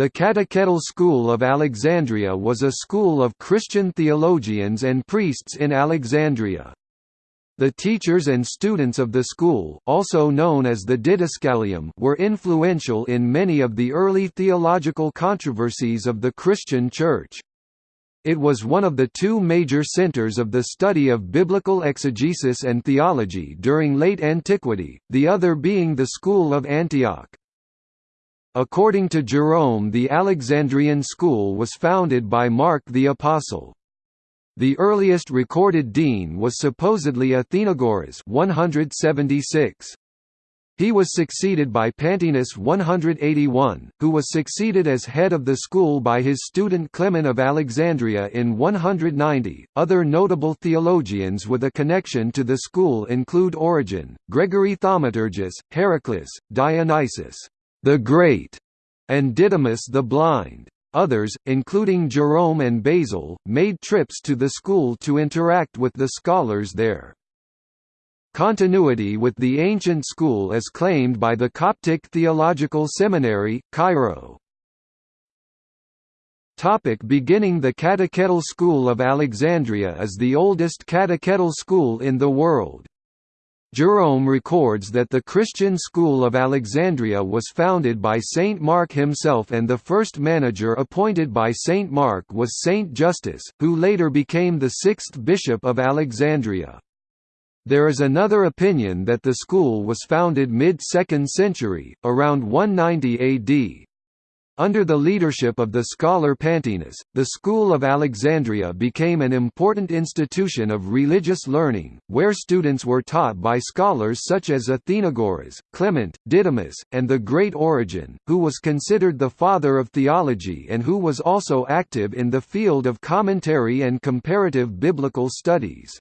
The Catechetical School of Alexandria was a school of Christian theologians and priests in Alexandria. The teachers and students of the school also known as the Didascalium were influential in many of the early theological controversies of the Christian Church. It was one of the two major centers of the study of biblical exegesis and theology during late antiquity, the other being the School of Antioch. According to Jerome the Alexandrian school was founded by Mark the Apostle. The earliest recorded dean was supposedly Athenagoras 176. He was succeeded by Pantaenus 181, who was succeeded as head of the school by his student Clement of Alexandria in 190. Other notable theologians with a connection to the school include Origen, Gregory Thaumaturgus, Heraclius, Dionysius the Great, and Didymus the Blind. Others, including Jerome and Basil, made trips to the school to interact with the scholars there. Continuity with the ancient school is claimed by the Coptic Theological Seminary, Cairo. Topic beginning The Catechetical School of Alexandria is the oldest catechetical school in the world. Jerome records that the Christian school of Alexandria was founded by Saint Mark himself and the first manager appointed by Saint Mark was Saint Justus, who later became the sixth bishop of Alexandria. There is another opinion that the school was founded mid-2nd century, around 190 AD. Under the leadership of the scholar Pantaenus, the School of Alexandria became an important institution of religious learning, where students were taught by scholars such as Athenagoras, Clement, Didymus, and the Great Origen, who was considered the father of theology and who was also active in the field of commentary and comparative biblical studies.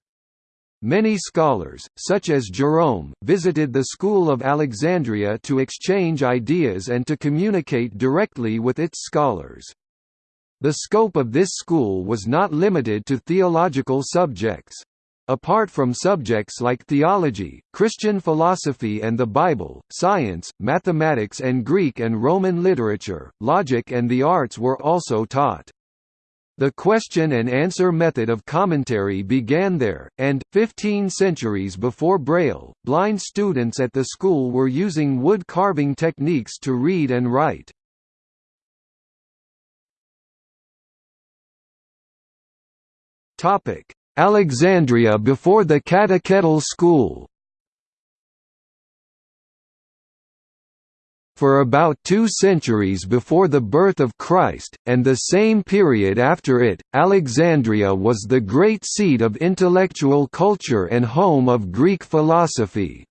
Many scholars, such as Jerome, visited the School of Alexandria to exchange ideas and to communicate directly with its scholars. The scope of this school was not limited to theological subjects. Apart from subjects like theology, Christian philosophy and the Bible, science, mathematics and Greek and Roman literature, logic and the arts were also taught. The question and answer method of commentary began there, and, 15 centuries before Braille, blind students at the school were using wood carving techniques to read and write. Alexandria before the Catechetical School for about two centuries before the birth of Christ, and the same period after it, Alexandria was the great seat of intellectual culture and home of Greek philosophy.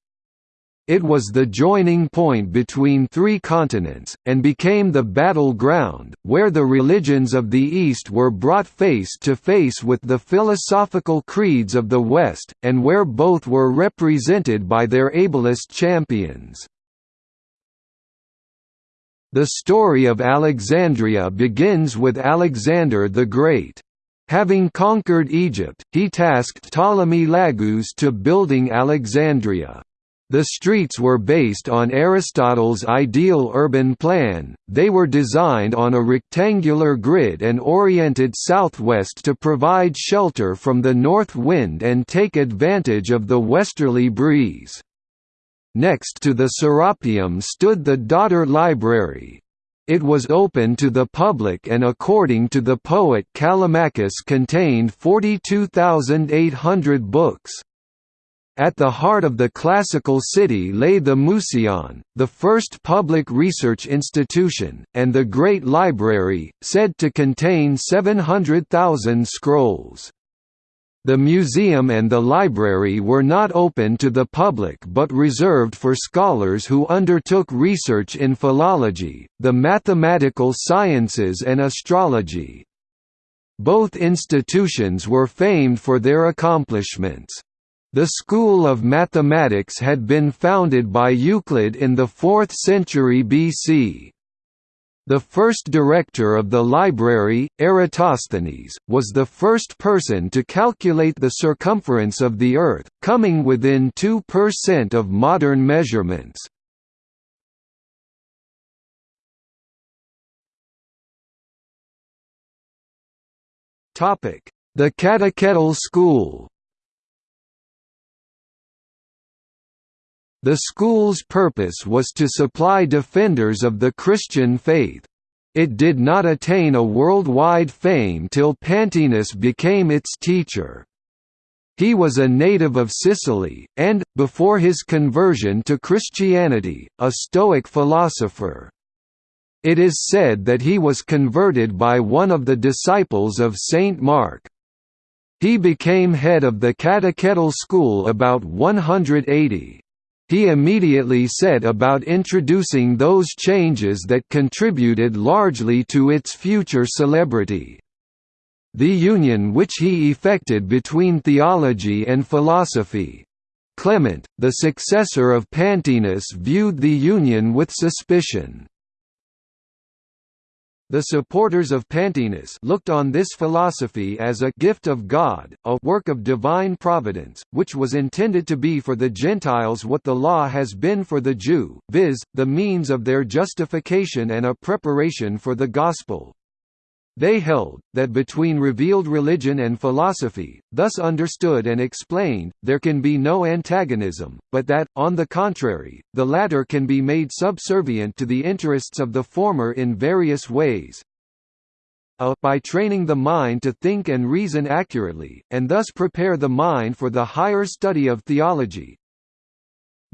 It was the joining point between three continents, and became the battleground, where the religions of the East were brought face to face with the philosophical creeds of the West, and where both were represented by their ablest champions. The story of Alexandria begins with Alexander the Great. Having conquered Egypt, he tasked Ptolemy Lagus to building Alexandria. The streets were based on Aristotle's ideal urban plan, they were designed on a rectangular grid and oriented southwest to provide shelter from the north wind and take advantage of the westerly breeze. Next to the Serapeum stood the daughter library. It was open to the public and according to the poet Callimachus contained 42,800 books. At the heart of the classical city lay the Museion, the first public research institution, and the Great Library, said to contain 700,000 scrolls. The museum and the library were not open to the public but reserved for scholars who undertook research in philology, the mathematical sciences and astrology. Both institutions were famed for their accomplishments. The School of Mathematics had been founded by Euclid in the 4th century BC. The first director of the library, Eratosthenes, was the first person to calculate the circumference of the Earth, coming within 2% of modern measurements. The catechetical school The school's purpose was to supply defenders of the Christian faith. It did not attain a worldwide fame till Pantaenus became its teacher. He was a native of Sicily, and, before his conversion to Christianity, a Stoic philosopher. It is said that he was converted by one of the disciples of Saint Mark. He became head of the catechetical school about 180. He immediately set about introducing those changes that contributed largely to its future celebrity. The union which he effected between theology and philosophy. Clement, the successor of Pantaenus viewed the union with suspicion. The supporters of Pantaenus looked on this philosophy as a gift of God, a work of divine providence, which was intended to be for the Gentiles what the law has been for the Jew, viz., the means of their justification and a preparation for the gospel. They held, that between revealed religion and philosophy, thus understood and explained, there can be no antagonism, but that, on the contrary, the latter can be made subservient to the interests of the former in various ways. A, by training the mind to think and reason accurately, and thus prepare the mind for the higher study of theology,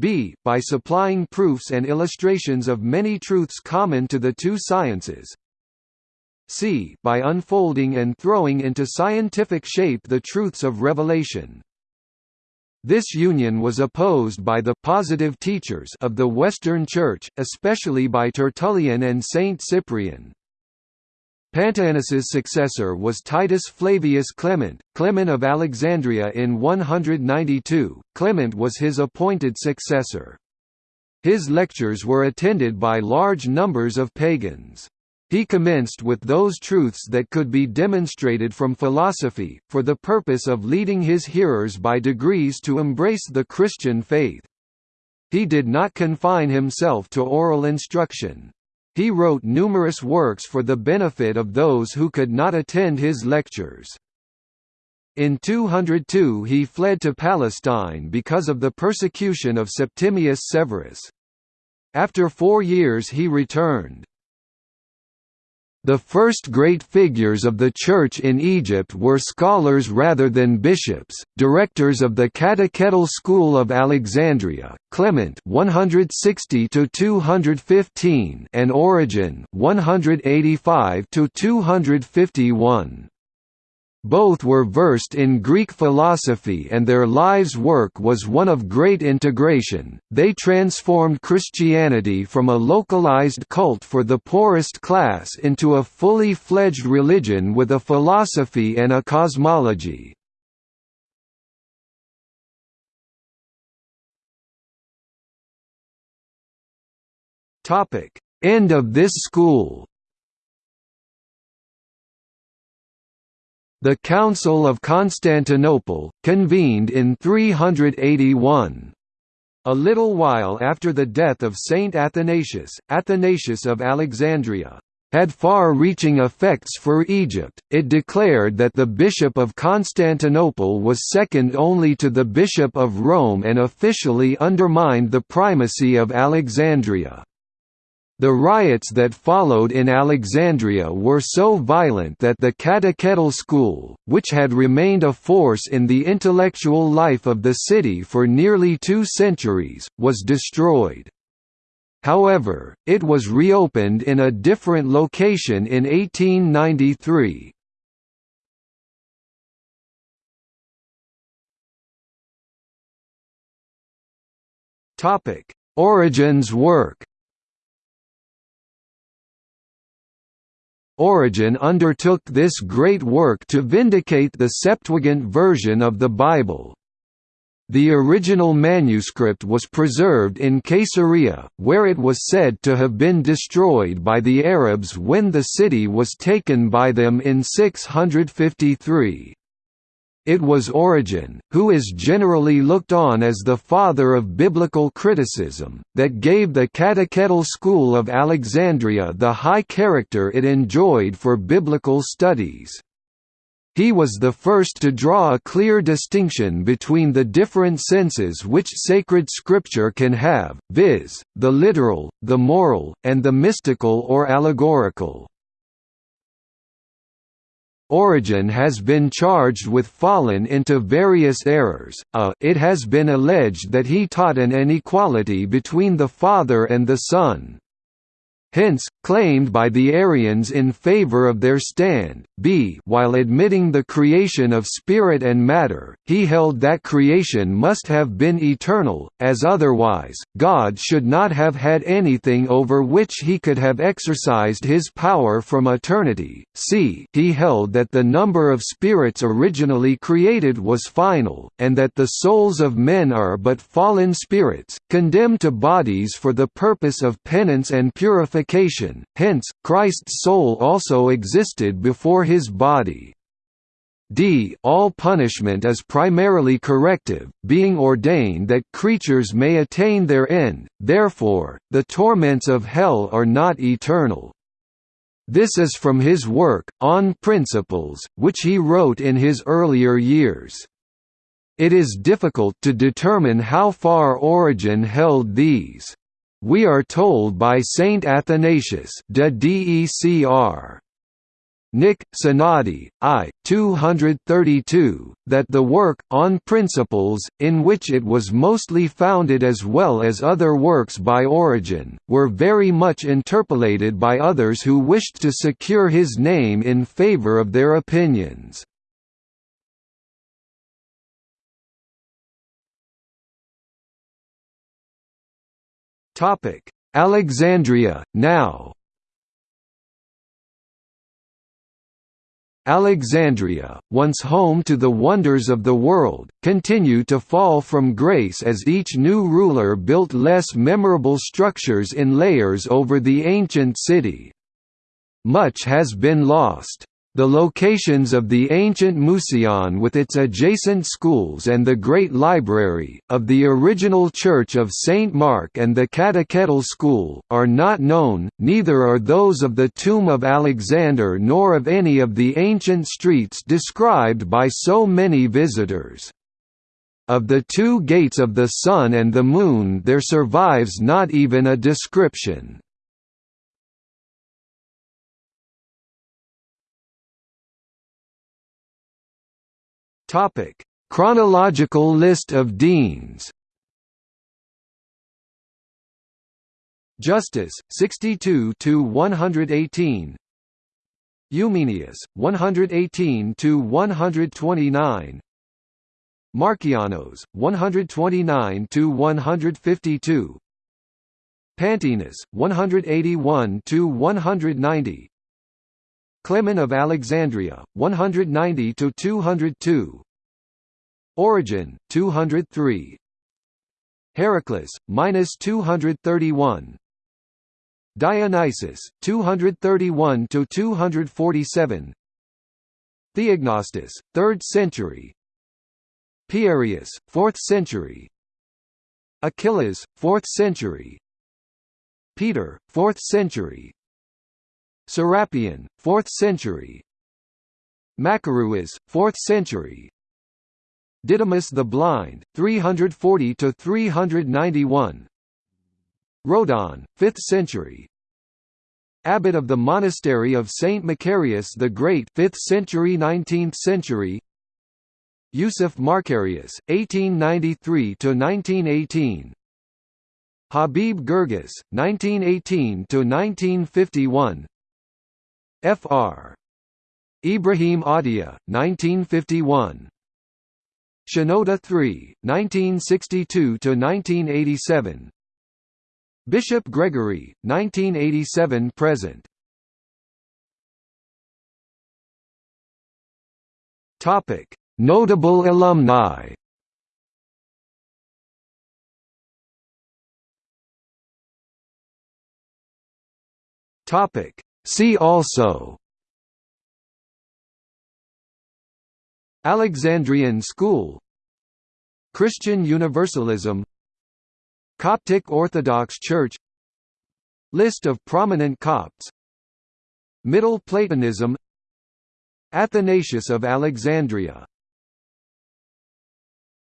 b. By supplying proofs and illustrations of many truths common to the two sciences, c by unfolding and throwing into scientific shape the truths of revelation. This union was opposed by the positive teachers of the Western Church, especially by Tertullian and Saint Cyprian. Pantaenus's successor was Titus Flavius Clement, Clement of Alexandria in 192. Clement was his appointed successor. His lectures were attended by large numbers of pagans. He commenced with those truths that could be demonstrated from philosophy, for the purpose of leading his hearers by degrees to embrace the Christian faith. He did not confine himself to oral instruction. He wrote numerous works for the benefit of those who could not attend his lectures. In 202 he fled to Palestine because of the persecution of Septimius Severus. After four years he returned. The first great figures of the Church in Egypt were scholars rather than bishops, directors of the Catechetical School of Alexandria, Clement 160 215 and Origen 185 251. Both were versed in Greek philosophy and their lives' work was one of great integration. They transformed Christianity from a localized cult for the poorest class into a fully fledged religion with a philosophy and a cosmology. Topic: End of this school. The Council of Constantinople, convened in 381. A little while after the death of Saint Athanasius, Athanasius of Alexandria, had far-reaching effects for Egypt, it declared that the Bishop of Constantinople was second only to the Bishop of Rome and officially undermined the primacy of Alexandria. The riots that followed in Alexandria were so violent that the catechetical school, which had remained a force in the intellectual life of the city for nearly two centuries, was destroyed. However, it was reopened in a different location in 1893. Origen's work Origen undertook this great work to vindicate the Septuagint version of the Bible. The original manuscript was preserved in Caesarea, where it was said to have been destroyed by the Arabs when the city was taken by them in 653. It was Origen, who is generally looked on as the father of biblical criticism, that gave the catechetical school of Alexandria the high character it enjoyed for biblical studies. He was the first to draw a clear distinction between the different senses which sacred scripture can have, viz., the literal, the moral, and the mystical or allegorical. Origen has been charged with fallen into various errors. A, it has been alleged that he taught an inequality between the Father and the Son hence, claimed by the Arians in favor of their stand, b while admitting the creation of spirit and matter, he held that creation must have been eternal, as otherwise, God should not have had anything over which he could have exercised his power from eternity. c he held that the number of spirits originally created was final, and that the souls of men are but fallen spirits, condemned to bodies for the purpose of penance and purification purification, hence, Christ's soul also existed before his body. d all punishment is primarily corrective, being ordained that creatures may attain their end, therefore, the torments of hell are not eternal. This is from his work, On Principles, which he wrote in his earlier years. It is difficult to determine how far Origen held these we are told by Saint Athanasius de Decr. Nick, Synodi, I, 232, that the work, on principles, in which it was mostly founded as well as other works by Origen, were very much interpolated by others who wished to secure his name in favor of their opinions. Topic: Alexandria now. Alexandria, once home to the wonders of the world, continued to fall from grace as each new ruler built less memorable structures in layers over the ancient city. Much has been lost. The locations of the ancient Museion with its adjacent schools and the Great Library, of the original Church of St. Mark and the Catechetical School, are not known, neither are those of the Tomb of Alexander nor of any of the ancient streets described by so many visitors. Of the two gates of the Sun and the Moon there survives not even a description. Topic: Chronological list of deans. Justus, 62 to 118. Eumenius, 118 to 129. Markianos, 129 to 152. Pantaenus 181 to 190. Clement of Alexandria, 190 to 202. Origen, 203. Heracles, minus 231. Dionysius, 231 to 247. Theognostus, 3rd century. Pierius, 4th century. Achilles, 4th century. Peter, 4th century. Serapion, 4th century. Macarius, 4th century. Didymus the Blind, 340–391 Rhodon, 5th century. Abbot of the Monastery of Saint Macarius the Great 5th century 19th century. Yusuf Marcarius, 1893–1918 Habib Girgis, 1918–1951 Fr. Ibrahim Adia, 1951. Shenouda III, 1962–1987 Bishop Gregory, 1987–present Notable alumni. Topic See also Alexandrian School Christian Universalism Coptic Orthodox Church List of prominent Copts Middle Platonism Athanasius of Alexandria